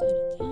dun, dun.